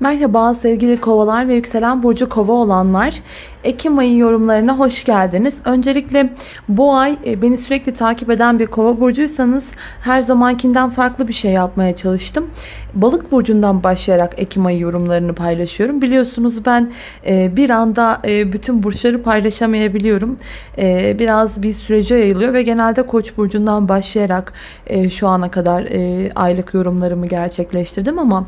Merhaba sevgili kovalar ve yükselen burcu kova olanlar. Ekim ayı yorumlarına hoş geldiniz. Öncelikle bu ay e, beni sürekli takip eden bir kova burcuysanız her zamankinden farklı bir şey yapmaya çalıştım. Balık burcundan başlayarak Ekim ayı yorumlarını paylaşıyorum. Biliyorsunuz ben e, bir anda e, bütün burçları paylaşamayabiliyorum. Biraz bir sürece yayılıyor ve genelde koç burcundan başlayarak şu ana kadar aylık yorumlarımı gerçekleştirdim ama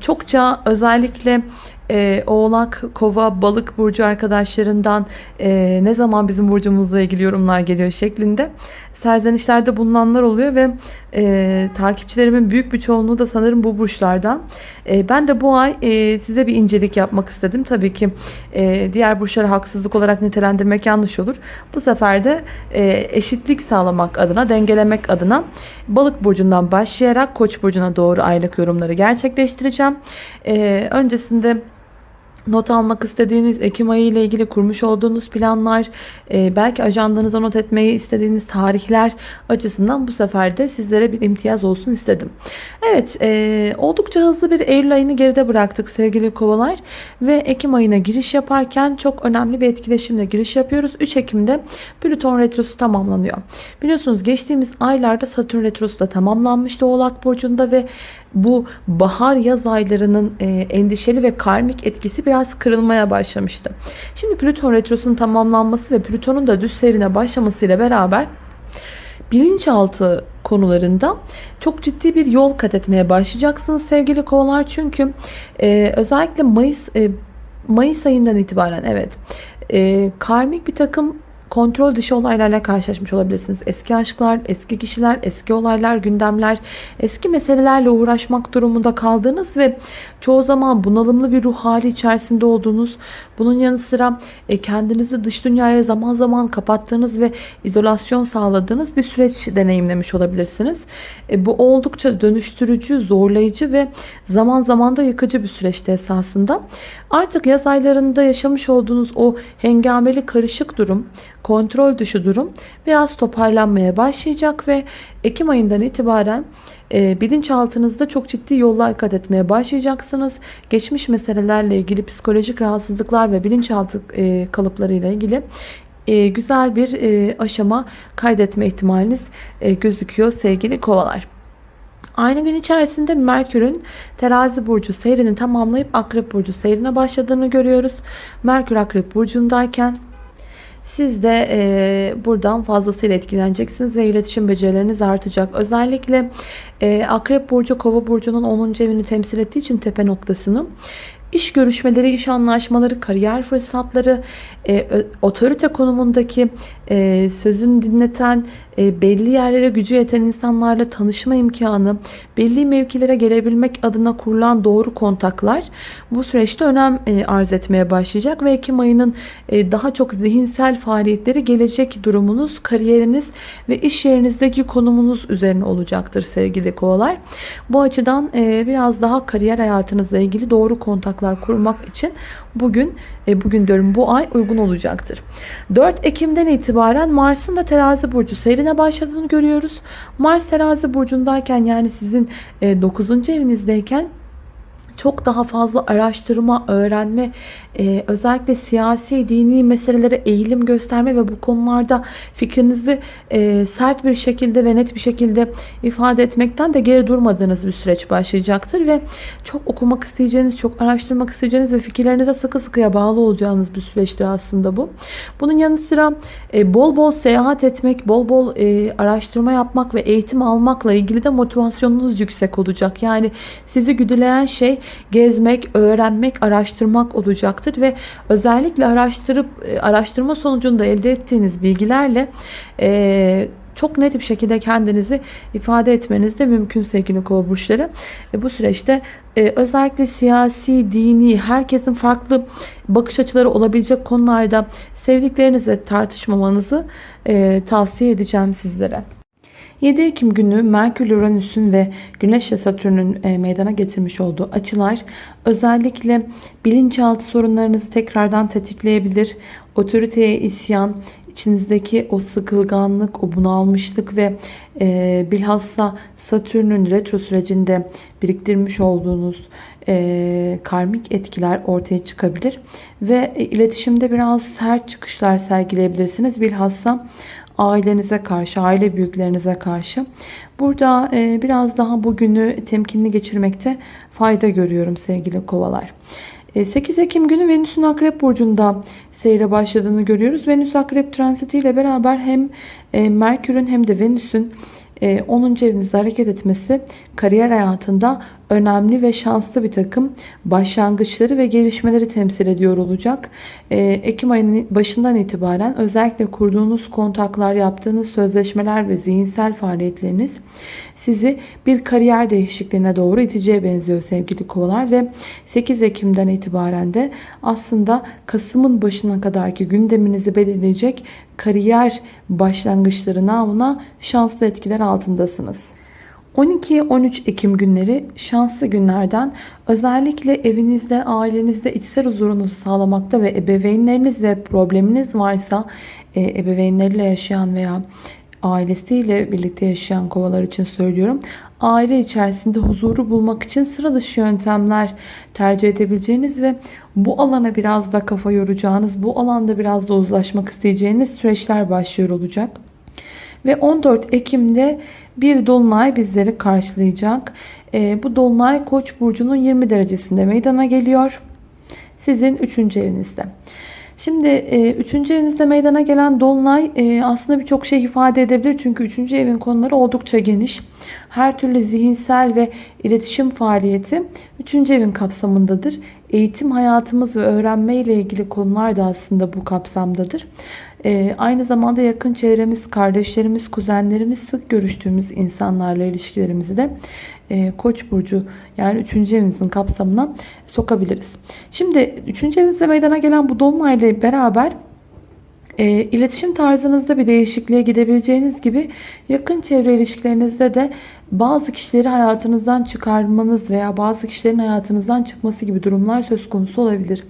çokça özellikle e, Oğlak, Kova, Balık burcu arkadaşlarından e, ne zaman bizim burcumuzla ilgili yorumlar geliyor? şeklinde serzenişlerde bulunanlar oluyor ve e, takipçilerimin büyük bir çoğunluğu da sanırım bu burçlardan. E, ben de bu ay e, size bir incelik yapmak istedim. Tabii ki e, diğer burçları haksızlık olarak nitelendirmek yanlış olur. Bu sefer de e, eşitlik sağlamak adına, dengelemek adına balık burcundan başlayarak koç burcuna doğru aylık yorumları gerçekleştireceğim. E, öncesinde not almak istediğiniz Ekim ayı ile ilgili kurmuş olduğunuz planlar, e, belki ajandanıza not etmeyi istediğiniz tarihler açısından bu sefer de sizlere bir imtiyaz olsun istedim. Evet, e, oldukça hızlı bir Eylül ayını geride bıraktık sevgili kovalar ve Ekim ayına giriş yaparken çok önemli bir etkileşimle giriş yapıyoruz. 3 Ekim'de Plüton Retrosu tamamlanıyor. Biliyorsunuz geçtiğimiz aylarda Satürn Retrosu da tamamlanmıştı Oğlak Burcu'nda ve bu bahar yaz aylarının e, endişeli ve karmik etkisi biraz kırılmaya başlamıştı. Şimdi Plüton retrosunun tamamlanması ve Plüton'un da düz seyrine başlamasıyla beraber bilinçaltı konularında çok ciddi bir yol kat etmeye başlayacaksınız sevgili kovalar. Çünkü e, özellikle Mayıs e, Mayıs ayından itibaren evet e, karmik bir takım kontrol dışı olaylarla karşılaşmış olabilirsiniz. Eski aşklar, eski kişiler, eski olaylar, gündemler, eski meselelerle uğraşmak durumunda kaldığınız ve çoğu zaman bunalımlı bir ruh hali içerisinde olduğunuz, bunun yanı sıra e, kendinizi dış dünyaya zaman zaman kapattığınız ve izolasyon sağladığınız bir süreç deneyimlemiş olabilirsiniz. E, bu oldukça dönüştürücü, zorlayıcı ve zaman zaman da yıkıcı bir süreçte esasında. Artık yaz aylarında yaşamış olduğunuz o hengameli karışık durum, kontrol dışı durum biraz toparlanmaya başlayacak ve Ekim ayından itibaren e, bilinçaltınızda çok ciddi yollar kat etmeye başlayacaksınız. Geçmiş meselelerle ilgili psikolojik rahatsızlıklar ve bilinçaltı e, kalıplarıyla ilgili e, güzel bir e, aşama kaydetme ihtimaliniz e, gözüküyor sevgili kovalar. Aynı gün içerisinde Merkür'ün terazi burcu seyrini tamamlayıp akrep burcu seyrine başladığını görüyoruz. Merkür akrep burcundayken siz de e, buradan fazlasıyla etkileneceksiniz ve iletişim becerileriniz artacak. Özellikle e, Akrep Burcu Kova Burcu'nun 10. evini temsil ettiği için tepe noktasını İş görüşmeleri, iş anlaşmaları, kariyer fırsatları, e, otorite konumundaki e, sözünü dinleten, e, belli yerlere gücü yeten insanlarla tanışma imkanı, belli mevkilere gelebilmek adına kurulan doğru kontaklar bu süreçte önem e, arz etmeye başlayacak ve Ekim ayının e, daha çok zihinsel faaliyetleri gelecek durumunuz, kariyeriniz ve iş yerinizdeki konumunuz üzerine olacaktır sevgili kovalar. Bu açıdan e, biraz daha kariyer hayatınızla ilgili doğru kontaklar kurmak için bugün e, bugün diyorum bu ay uygun olacaktır. 4 Ekim'den itibaren Mars'ın da terazi burcu seyrine başladığını görüyoruz. Mars terazi burcundayken yani sizin 9. E, evinizdeyken çok daha fazla araştırma, öğrenme, e, özellikle siyasi, dini meselelere eğilim gösterme ve bu konularda fikrinizi e, sert bir şekilde ve net bir şekilde ifade etmekten de geri durmadığınız bir süreç başlayacaktır ve çok okumak isteyeceğiniz, çok araştırmak isteyeceğiniz ve fikirlerinize sıkı sıkıya bağlı olacağınız bir süreçtir aslında bu. Bunun yanı sıra e, bol bol seyahat etmek, bol bol e, araştırma yapmak ve eğitim almakla ilgili de motivasyonunuz yüksek olacak. Yani sizi güdüleyen şey gezmek, öğrenmek, araştırmak olacaktır ve özellikle araştırıp e, araştırma sonucunda elde ettiğiniz bilgilerle e, çok net bir şekilde kendinizi ifade etmeniz de mümkün sevgili kova burçları. E, bu süreçte e, özellikle siyasi, dini, herkesin farklı bakış açıları olabilecek konularda sevdiklerinizle tartışmamanızı e, tavsiye edeceğim sizlere. 7 Ekim günü Merkür Uranüs'ün ve Güneş ve Satürn'ün e, meydana getirmiş olduğu açılar özellikle bilinçaltı sorunlarınızı tekrardan tetikleyebilir. Otoriteye isyan, içinizdeki o sıkılganlık, o bunalmışlık ve e, bilhassa Satürn'ün retro sürecinde biriktirmiş olduğunuz e, karmik etkiler ortaya çıkabilir. Ve e, iletişimde biraz sert çıkışlar sergileyebilirsiniz. Bilhassa ailenize karşı, aile büyüklerinize karşı. Burada e, biraz daha bugünü temkinli geçirmekte fayda görüyorum sevgili kovalar. 8 Ekim günü Venüs'ün Akrep Burcu'nda seyre başladığını görüyoruz. Venüs Akrep transiti ile beraber hem Merkür'ün hem de Venüs'ün 10. evinizde hareket etmesi kariyer hayatında önemli ve şanslı bir takım başlangıçları ve gelişmeleri temsil ediyor olacak. Ekim ayının başından itibaren özellikle kurduğunuz kontaklar, yaptığınız sözleşmeler ve zihinsel faaliyetleriniz sizi bir kariyer değişikliğine doğru iteceğe benziyor sevgili kovalar ve 8 Ekim'den itibaren de aslında Kasım'ın başına kadarki gündeminizi belirleyecek kariyer başlangıçları namına şanslı etkiler altındasınız. 12-13 Ekim günleri şanslı günlerden özellikle evinizde, ailenizde içsel huzurunuzu sağlamakta ve ebeveynlerinizle probleminiz varsa e, ebeveynleriyle yaşayan veya ailesiyle birlikte yaşayan kovalar için söylüyorum. Aile içerisinde huzuru bulmak için sıra dışı yöntemler tercih edebileceğiniz ve bu alana biraz da kafa yoracağınız, bu alanda biraz da uzlaşmak isteyeceğiniz süreçler başlıyor olacak. Ve 14 Ekim'de bir dolunay bizleri karşılayacak. E, bu dolunay Koç burcunun 20 derecesinde meydana geliyor. Sizin 3. evinizde. Şimdi 3. E, evinizde meydana gelen dolunay e, aslında birçok şey ifade edebilir. Çünkü 3. evin konuları oldukça geniş. Her türlü zihinsel ve iletişim faaliyeti 3. evin kapsamındadır. Eğitim hayatımız ve öğrenme ile ilgili konular da aslında bu kapsamdadır. E, aynı zamanda yakın çevremiz, kardeşlerimiz, kuzenlerimiz, sık görüştüğümüz insanlarla ilişkilerimizi de e, Koç burcu yani 3. evinizin kapsamına sokabiliriz. Şimdi 3. evinizde meydana gelen bu dolunayla beraber e, iletişim tarzınızda bir değişikliğe gidebileceğiniz gibi yakın çevre ilişkilerinizde de bazı kişileri hayatınızdan çıkarmanız veya bazı kişilerin hayatınızdan çıkması gibi durumlar söz konusu olabilir.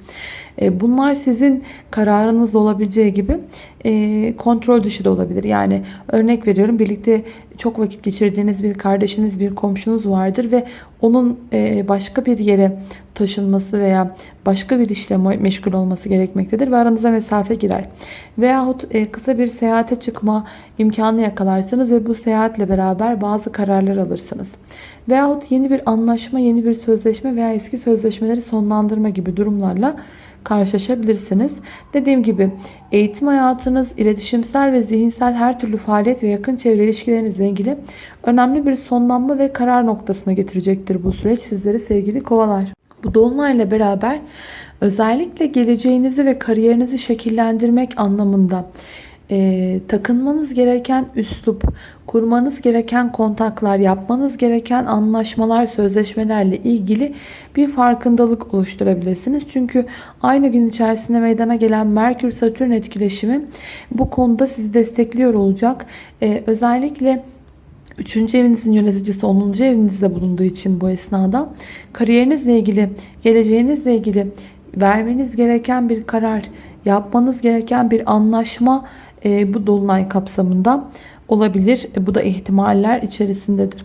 E, bunlar sizin kararınız olabileceği gibi e, kontrol dışı da olabilir. Yani örnek veriyorum birlikte çok vakit geçirdiğiniz bir kardeşiniz, bir komşunuz vardır ve onun e, başka bir yere taşınması veya başka bir işle meşgul olması gerekmektedir ve aranıza mesafe girer. Veyahut kısa bir seyahate çıkma imkanı yakalarsınız ve bu seyahatle beraber bazı kararlar alırsınız. Veyahut yeni bir anlaşma, yeni bir sözleşme veya eski sözleşmeleri sonlandırma gibi durumlarla karşılaşabilirsiniz. Dediğim gibi eğitim hayatınız, iletişimsel ve zihinsel her türlü faaliyet ve yakın çevre ilişkilerinizle ilgili önemli bir sonlanma ve karar noktasına getirecektir bu süreç sizleri sevgili kovalar. Bu dolunayla beraber özellikle geleceğinizi ve kariyerinizi şekillendirmek anlamında e, takınmanız gereken üslup, kurmanız gereken kontaklar, yapmanız gereken anlaşmalar, sözleşmelerle ilgili bir farkındalık oluşturabilirsiniz. Çünkü aynı gün içerisinde meydana gelen Merkür-Satürn etkileşimi bu konuda sizi destekliyor olacak. E, özellikle 3. evinizin yöneticisi 10. evinizde bulunduğu için bu esnada kariyerinizle ilgili, geleceğinizle ilgili vermeniz gereken bir karar, yapmanız gereken bir anlaşma e, bu dolunay kapsamında olabilir. E, bu da ihtimaller içerisindedir.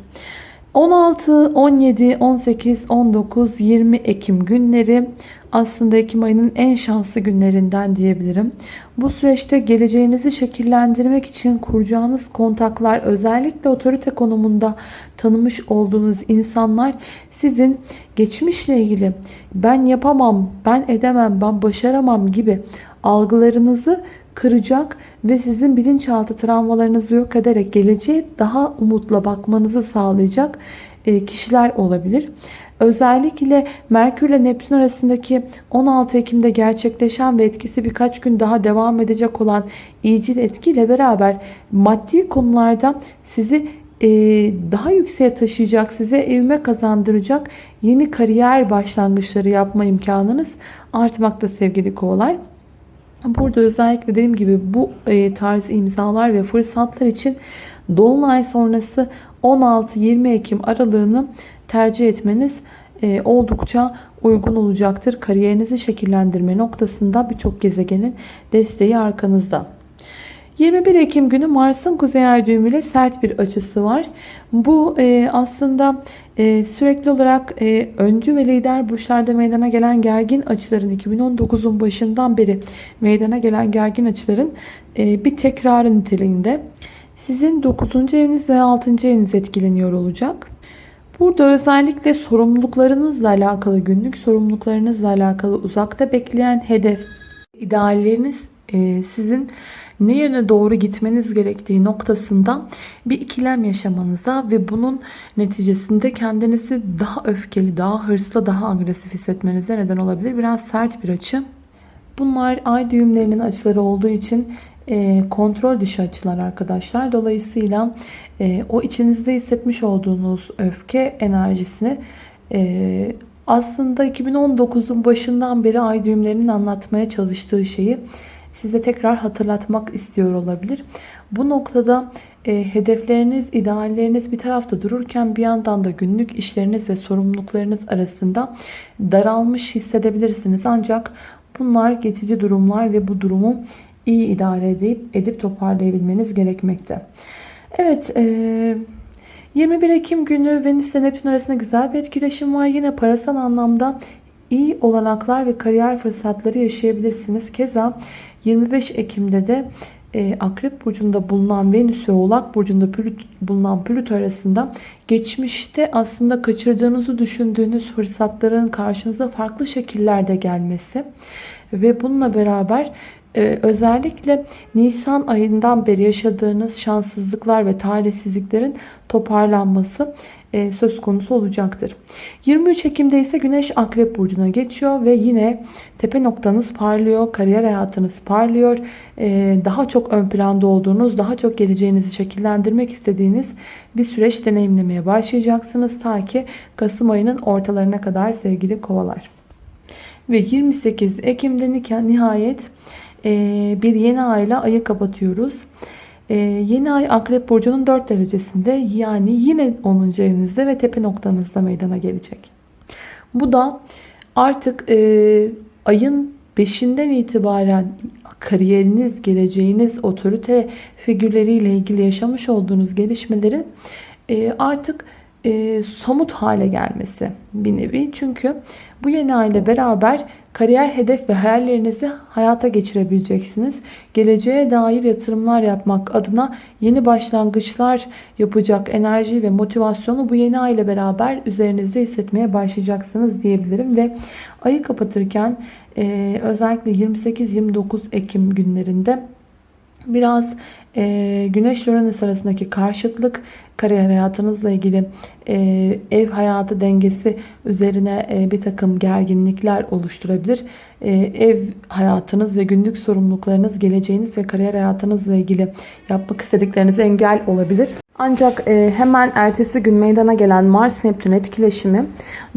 16, 17, 18, 19, 20 Ekim günleri aslında Ekim ayının en şanslı günlerinden diyebilirim. Bu süreçte geleceğinizi şekillendirmek için kuracağınız kontaklar özellikle otorite konumunda tanımış olduğunuz insanlar sizin geçmişle ilgili ben yapamam, ben edemem, ben başaramam gibi algılarınızı kıracak ve sizin bilinçaltı travmalarınızı yok ederek geleceğe daha umutla bakmanızı sağlayacak e, kişiler olabilir. Özellikle Merkür ile Neptün arasındaki 16 Ekim'de gerçekleşen ve etkisi birkaç gün daha devam edecek olan iyicil etkiyle beraber maddi konularda sizi e, daha yükseğe taşıyacak, size evime kazandıracak yeni kariyer başlangıçları yapma imkanınız artmakta sevgili kovalar. Burada özellikle dediğim gibi bu e, tarz imzalar ve fırsatlar için Dolunay sonrası 16-20 Ekim aralığını tercih etmeniz e, oldukça uygun olacaktır. Kariyerinizi şekillendirme noktasında birçok gezegenin desteği arkanızda. 21 Ekim günü Mars'ın kuzey ay düğümüyle sert bir açısı var. Bu e, aslında e, sürekli olarak e, öncü ve lider burçlarda meydana gelen gergin açıların 2019'un başından beri meydana gelen gergin açıların e, bir tekrarı niteliğinde. Sizin 9. eviniz ve 6. eviniz etkileniyor olacak. Burada özellikle sorumluluklarınızla alakalı, günlük sorumluluklarınızla alakalı uzakta bekleyen hedef, idealleriniz e, sizin ne yöne doğru gitmeniz gerektiği noktasında bir ikilem yaşamanıza ve bunun neticesinde kendinizi daha öfkeli, daha hırslı, daha agresif hissetmenize neden olabilir. Biraz sert bir açı. Bunlar ay düğümlerinin açıları olduğu için e, kontrol dışı açılar arkadaşlar. Dolayısıyla e, o içinizde hissetmiş olduğunuz öfke enerjisini e, aslında 2019'un başından beri ay düğümlerinin anlatmaya çalıştığı şeyi size tekrar hatırlatmak istiyor olabilir. Bu noktada e, hedefleriniz, idealleriniz bir tarafta dururken bir yandan da günlük işleriniz ve sorumluluklarınız arasında daralmış hissedebilirsiniz. Ancak bunlar geçici durumlar ve bu durumu iyi idare edip, edip toparlayabilmeniz gerekmekte. Evet, e, 21 Ekim günü Venüs ile Neptün arasında güzel bir etkileşim var. Yine parasal anlamda iyi olanaklar ve kariyer fırsatları yaşayabilirsiniz. Keza 25 Ekim'de de e, Akrep Burcu'nda bulunan Venüs ve Oğlak Burcu'nda bulunan Plüto arasında geçmişte aslında kaçırdığınızı düşündüğünüz fırsatların karşınıza farklı şekillerde gelmesi ve bununla beraber ee, özellikle Nisan ayından beri yaşadığınız şanssızlıklar ve talihsizliklerin toparlanması e, söz konusu olacaktır. 23 Ekim'de ise Güneş Akrep Burcu'na geçiyor ve yine tepe noktanız parlıyor, kariyer hayatınız parlıyor. E, daha çok ön planda olduğunuz, daha çok geleceğinizi şekillendirmek istediğiniz bir süreç deneyimlemeye başlayacaksınız. Ta ki Kasım ayının ortalarına kadar sevgili kovalar. Ve 28 Ekim'de nihayet bir yeni ayla ayı kapatıyoruz. Ee, yeni ay Akrep Burcu'nun 4 derecesinde yani yine 10. evinizde ve tepe noktanızda meydana gelecek. Bu da artık e, ayın 5'inden itibaren kariyeriniz, geleceğiniz, otorite figürleriyle ilgili yaşamış olduğunuz gelişmeleri e, artık e, somut hale gelmesi bir nevi. Çünkü bu yeni ay ile beraber kariyer hedef ve hayallerinizi hayata geçirebileceksiniz. Geleceğe dair yatırımlar yapmak adına yeni başlangıçlar yapacak enerji ve motivasyonu bu yeni ay ile beraber üzerinizde hissetmeye başlayacaksınız diyebilirim. Ve ayı kapatırken e, özellikle 28-29 Ekim günlerinde Biraz e, Güneş Uranüs arasındaki karşıtlık kariyer hayatınızla ilgili e, ev hayatı dengesi üzerine e, bir takım gerginlikler oluşturabilir. E, ev hayatınız ve günlük sorumluluklarınız, geleceğiniz ve kariyer hayatınızla ilgili yapmak istediklerinize engel olabilir. Ancak e, hemen ertesi gün meydana gelen Mars-Neptün etkileşimi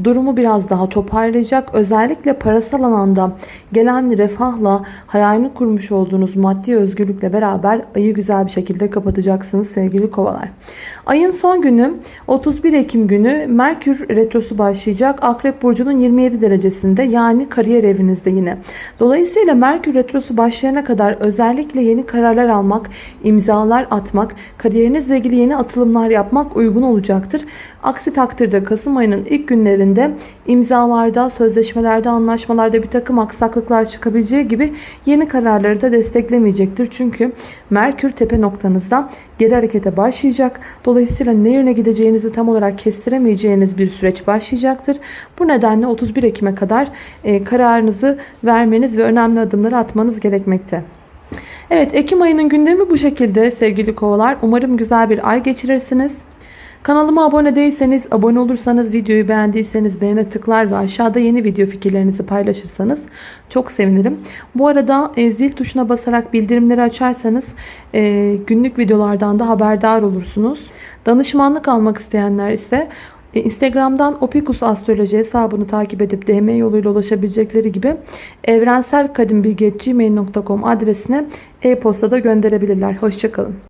durumu biraz daha toparlayacak. Özellikle parasal alanda gelen refahla hayalini kurmuş olduğunuz maddi özgürlükle beraber ayı güzel bir şekilde kapatacaksınız sevgili kovalar. Ayın son günü 31 Ekim günü Merkür Retrosu başlayacak. Akrep Burcu'nun 27 derecesinde yani kariyer evinizde yine. Dolayısıyla Merkür Retrosu başlayana kadar özellikle yeni kararlar almak, imzalar atmak, kariyerinizle ilgili yeni atılımlar yapmak uygun olacaktır. Aksi takdirde Kasım ayının ilk günlerinde imzalarda, sözleşmelerde, anlaşmalarda bir takım aksaklıklar çıkabileceği gibi yeni kararları da desteklemeyecektir. Çünkü Merkür tepe noktanızda geri harekete başlayacak. Dolayısıyla ne yöne gideceğinizi tam olarak kestiremeyeceğiniz bir süreç başlayacaktır. Bu nedenle 31 Ekim'e kadar e, kararınızı vermeniz ve önemli adımları atmanız gerekmekte. Evet Ekim ayının gündemi bu şekilde sevgili kovalar. Umarım güzel bir ay geçirirsiniz. Kanalıma abone değilseniz, abone olursanız, videoyu beğendiyseniz beğene tıklar ve aşağıda yeni video fikirlerinizi paylaşırsanız çok sevinirim. Bu arada e, zil tuşuna basarak bildirimleri açarsanız e, günlük videolardan da haberdar olursunuz. Danışmanlık almak isteyenler ise e, Instagram'dan Opikus Astroloji hesabını takip edip DM yoluyla ulaşabilecekleri gibi evrenselkadimbilgi.gmail.com adresine e-postada gönderebilirler. Hoşçakalın.